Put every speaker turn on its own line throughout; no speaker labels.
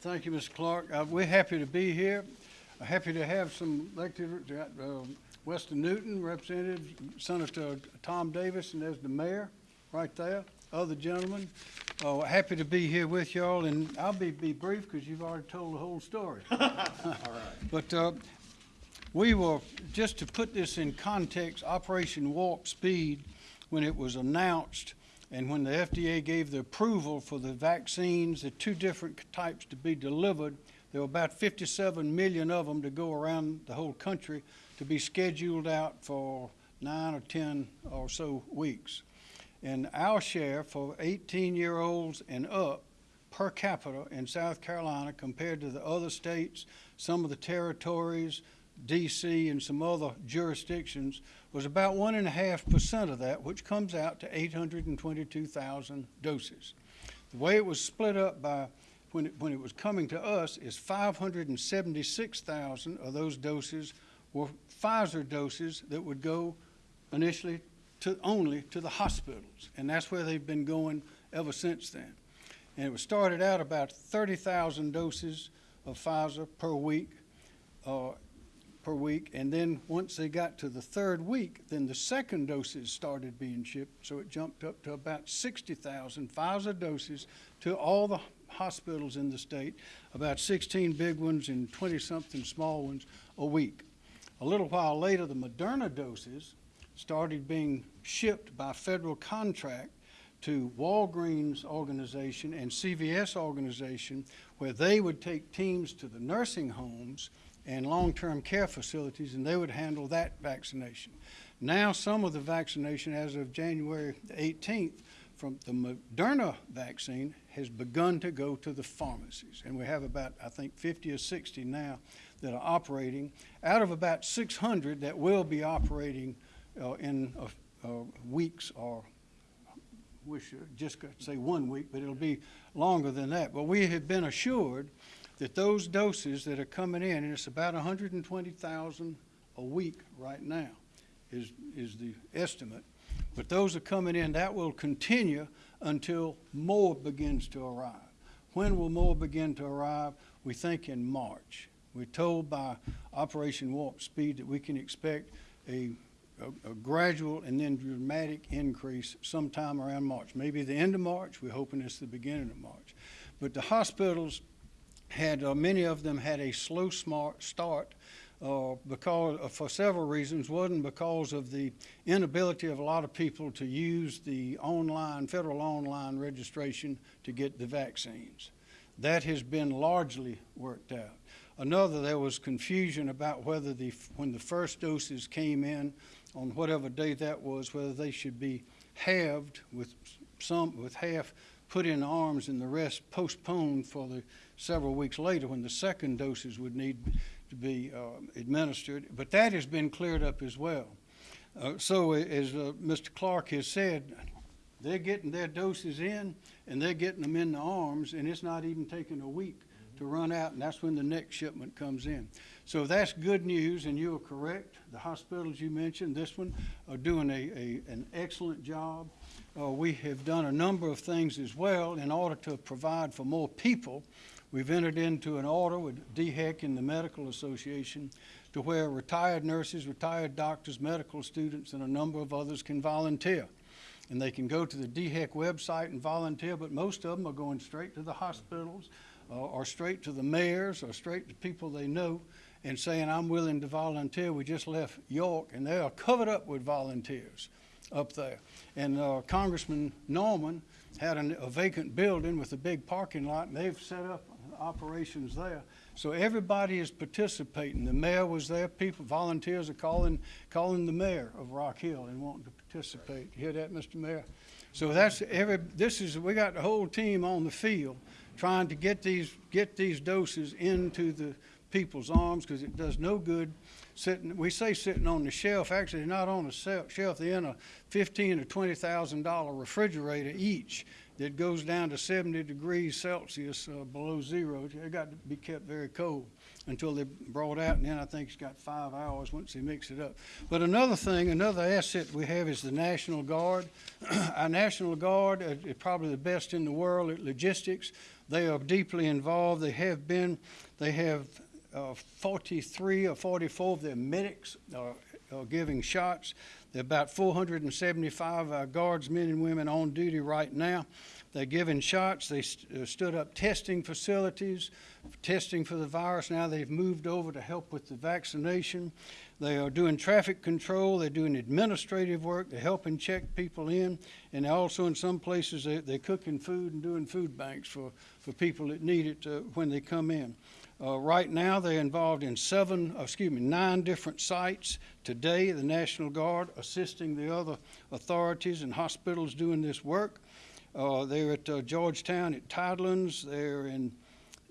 Thank you, Mr. Clark. Uh, We're happy to be here. Uh, Happy to have some elected, uh, Weston Newton, Representative Senator Tom Davis, and there's the mayor right there, other gentlemen. Uh, Happy to be here with y'all, and I'll be, be brief because you've already told the whole story. All right. But uh, we were, just to put this in context, Operation Warp Speed, when it was announced and when the FDA gave the approval for the vaccines, the two different types to be delivered, there were about 57 million of them to go around the whole country to be scheduled out for nine or 10 or so weeks. And our share for 18-year-olds and up per capita in South Carolina compared to the other states, some of the territories, DC and some other jurisdictions was about one and a half percent of that, which comes out to eight hundred and twenty-two thousand doses. The way it was split up by, when it, when it was coming to us, is five hundred and seventy-six thousand of those doses were Pfizer doses that would go initially to, only to the hospitals. And that's where they've been going ever since then. And it was started out about thirty thousand doses of Pfizer per week, uh, per week. And then once they got to the third week, then the second doses started being shipped. So it jumped up to about 60,000 Pfizer doses to all the hospitals in the state, about 16 big ones and 20-something small ones a week. A little while later, the Moderna doses started being shipped by federal contract to Walgreens organization and CVS organization, where they would take teams to the nursing homes and long-term care facilities, and they would handle that vaccination. Now, some of the vaccination, as of January 18th, from the Moderna vaccine has begun to go to the pharmacies. And we have about, I think, 50 or 60 now that are operating, out of about 600 that will be operating uh, in uh, uh, weeks or wish I just say one week, but it'll be longer than that. But we have been assured that those doses that are coming in, and it's about 120,000 a week right now, is, is the estimate. But those are coming in, that will continue until more begins to arrive. When will more begin to arrive? We think in March. We're told by Operation Warp Speed that we can expect a, a, a gradual and then dramatic increase sometime around March. Maybe the end of March, we're hoping it's the beginning of March. But the hospitals had, uh, many of them had a slow start uh, because, uh, for several reasons. Wasn't because of the inability of a lot of people to use the online, federal online registration to get the vaccines. That has been largely worked out. Another, there was confusion about whether the, when the first doses came in, on whatever day that was, whether they should be halved with some, with half put in arms and the rest postponed for the several weeks later when the second doses would need to be uh, administered. But that has been cleared up as well. Uh, so as uh, Mr. Clark has said, they're getting their doses in and they're getting them in the arms and it's not even taking a week to run out and that's when the next shipment comes in. So that's good news and you are correct. The hospitals you mentioned, this one, are doing a, a an excellent job. Uh, we have done a number of things as well in order to provide for more people. We've entered into an order with DHEC and the Medical Association to where retired nurses, retired doctors, medical students, and a number of others can volunteer. And they can go to the DHEC website and volunteer, but most of them are going straight to the hospitals uh, or straight to the mayors or straight to people they know and saying, I'm willing to volunteer. We just left York and they are covered up with volunteers up there. And uh, Congressman Norman had an, a vacant building with a big parking lot, and they've set up operations there. So everybody is participating. The mayor was there. People, volunteers are calling, calling the mayor of Rock Hill and wanting to participate. You hear that, Mr. Mayor? So that's every. This is we got the whole team on the field trying to get these get these doses into the people's arms because it does no good sitting, we say sitting on the shelf, actually not on the shelf, they're in a fifteen or twenty thousand dollar refrigerator each that goes down to 70 degrees Celsius uh, below zero. They got to be kept very cold until they're brought out, and then I think it's got five hours once they mix it up. But another thing, another asset we have is the National Guard. Our National Guard is probably the best in the world at logistics. They are deeply involved. They have been. They have uh, 43 or 44 of their medics are, are giving shots. There are about 475 of our guardsmen and women on duty right now. They're giving shots. They st- uh, stood up testing facilities, testing for the virus. Now they've moved over to help with the vaccination. They are doing traffic control. They're doing administrative work. They're helping check people in. And also in some places, they, they're cooking food and doing food banks for, for people that need it uh, when they come in. Uh, right now, they're involved in seven, uh, excuse me, nine different sites. Today, the National Guard assisting the other authorities and hospitals doing this work. Uh, they're at uh, Georgetown at Tidelands. They're in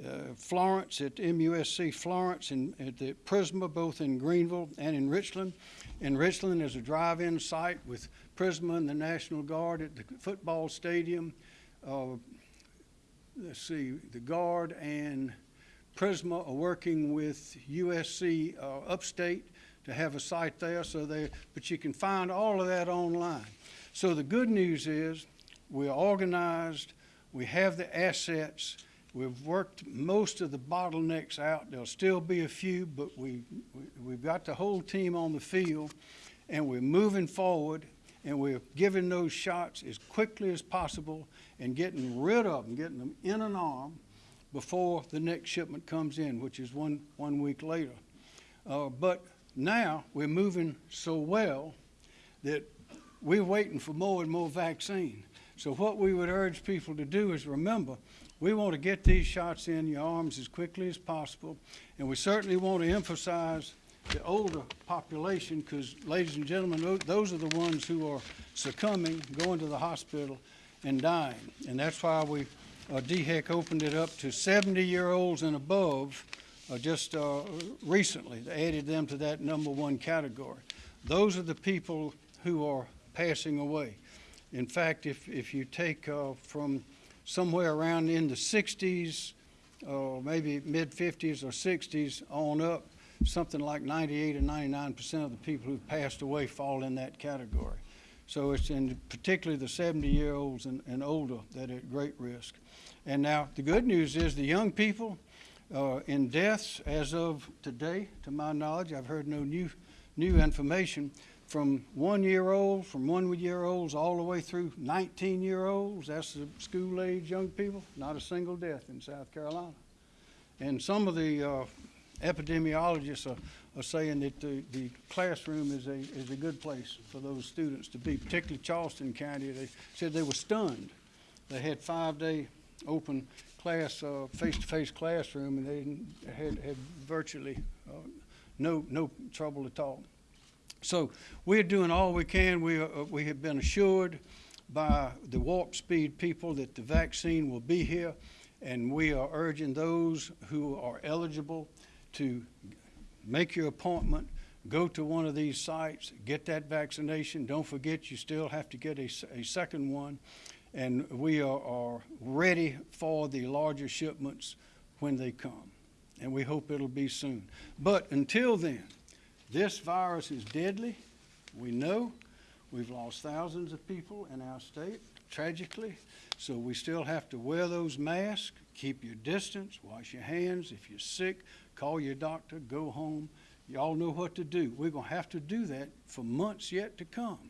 uh, Florence at MUSC Florence and at the Prisma, both in Greenville and in Richland. In Richland, there's a drive-in site with Prisma and the National Guard at the football stadium. Uh, let's see, the Guard and Prisma are working with USC uh, Upstate to have a site there. So they, but you can find all of that online. So the good news is we're organized. We have the assets. We've worked most of the bottlenecks out. There'll still be a few, but we, we, we've got the whole team on the field, and we're moving forward, and we're giving those shots as quickly as possible and getting rid of them, getting them in an arm before the next shipment comes in, which is one, one week later. Uh, but now we're moving so well that we're waiting for more and more vaccine. So what we would urge people to do is remember, we want to get these shots in your arms as quickly as possible, and we certainly want to emphasize the older population because, ladies and gentlemen, those are the ones who are succumbing, going to the hospital, and dying. And that's why we, uh, DHEC opened it up to 70-year-olds and above uh, just uh, recently. They added them to that number one category. Those are the people who are passing away. In fact, if, if you take uh, from somewhere around in the 60s, uh, maybe mid 50s or 60s on up, something like 98 or 99 percent of the people who've passed away fall in that category. So it's in particularly the 70-year-olds and, and older that are at great risk. And now the good news is the young people uh, in deaths as of today, to my knowledge, I've heard no new new information from one year old, from one year olds all the way through 19 year olds. That's the school age young people. Not a single death in South Carolina. And some of the uh, epidemiologists are, are saying that the, the classroom is a, is a good place for those students to be, particularly Charleston County. They said they were stunned. They had five day open class, uh, face-to-face classroom, and they had, had virtually uh, no, no trouble at all. So we're doing all we can. We, are, we have been assured by the Warp Speed people that the vaccine will be here, and we are urging those who are eligible to make your appointment, go to one of these sites, get that vaccination. Don't forget, you still have to get a, a second one. And we are, are ready for the larger shipments when they come. And we hope it'll be soon. But until then, this virus is deadly. We know we've lost thousands of people in our state, tragically. So we still have to wear those masks, keep your distance, wash your hands. If you're sick, call your doctor, go home. Y'all know what to do. We're going to have to do that for months yet to come.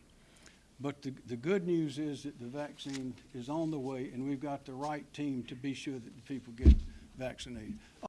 But the, the good news is that the vaccine is on the way, and we've got the right team to be sure that the people get vaccinated.